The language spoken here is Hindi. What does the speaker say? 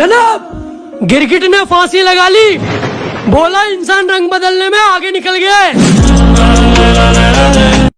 जनाब, गिरगिट ने फांसी लगा ली। बोला, इंसान रंग बदलने में आगे निकल गया है।